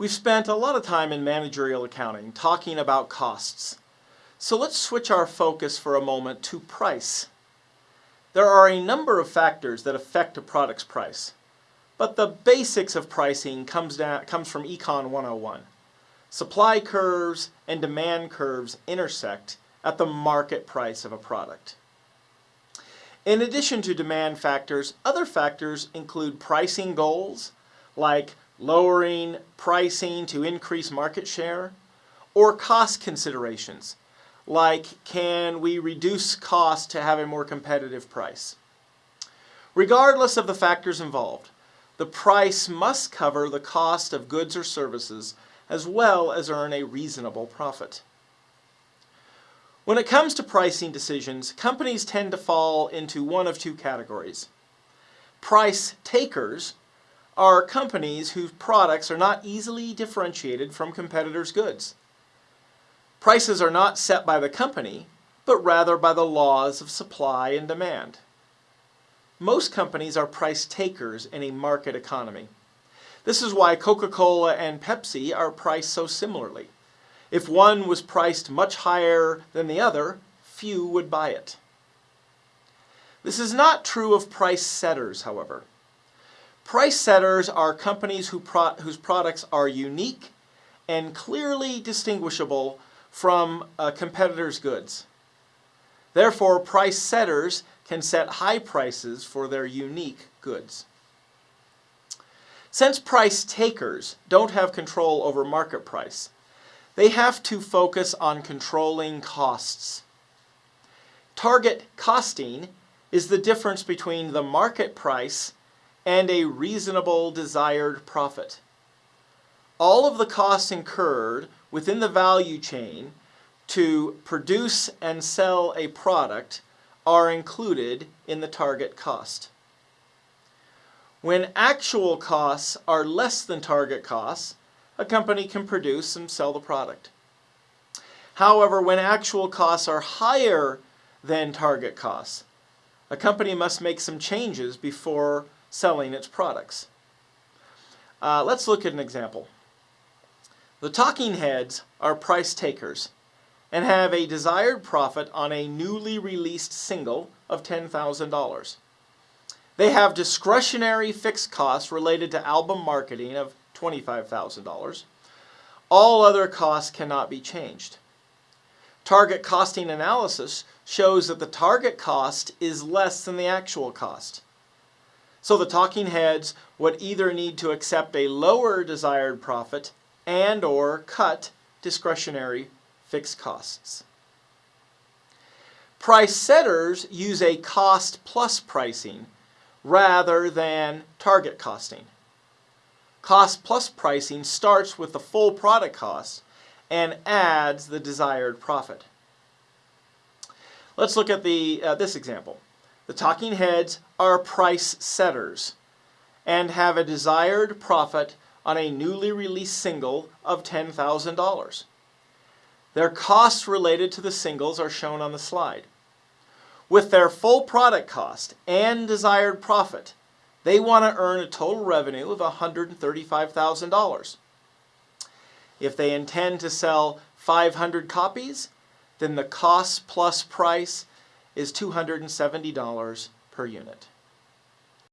We've spent a lot of time in managerial accounting talking about costs. So let's switch our focus for a moment to price. There are a number of factors that affect a product's price, but the basics of pricing comes, down, comes from Econ 101. Supply curves and demand curves intersect at the market price of a product. In addition to demand factors, other factors include pricing goals, like lowering pricing to increase market share, or cost considerations, like can we reduce cost to have a more competitive price. Regardless of the factors involved, the price must cover the cost of goods or services as well as earn a reasonable profit. When it comes to pricing decisions, companies tend to fall into one of two categories. Price takers are companies whose products are not easily differentiated from competitors' goods. Prices are not set by the company, but rather by the laws of supply and demand. Most companies are price takers in a market economy. This is why Coca-Cola and Pepsi are priced so similarly. If one was priced much higher than the other, few would buy it. This is not true of price setters, however. Price setters are companies who pro whose products are unique and clearly distinguishable from a competitor's goods. Therefore, price setters can set high prices for their unique goods. Since price takers don't have control over market price, they have to focus on controlling costs. Target costing is the difference between the market price and a reasonable desired profit. All of the costs incurred within the value chain to produce and sell a product are included in the target cost. When actual costs are less than target costs, a company can produce and sell the product. However, when actual costs are higher than target costs, a company must make some changes before selling its products. Uh, let's look at an example. The talking heads are price takers and have a desired profit on a newly released single of $10,000. They have discretionary fixed costs related to album marketing of $25,000. All other costs cannot be changed. Target costing analysis shows that the target cost is less than the actual cost. So the talking heads would either need to accept a lower desired profit and or cut discretionary fixed costs. Price setters use a cost plus pricing rather than target costing. Cost plus pricing starts with the full product cost and adds the desired profit. Let's look at the, uh, this example. The talking heads are price setters and have a desired profit on a newly released single of $10,000. Their costs related to the singles are shown on the slide. With their full product cost and desired profit, they want to earn a total revenue of $135,000. If they intend to sell 500 copies, then the cost plus price is $270 per unit.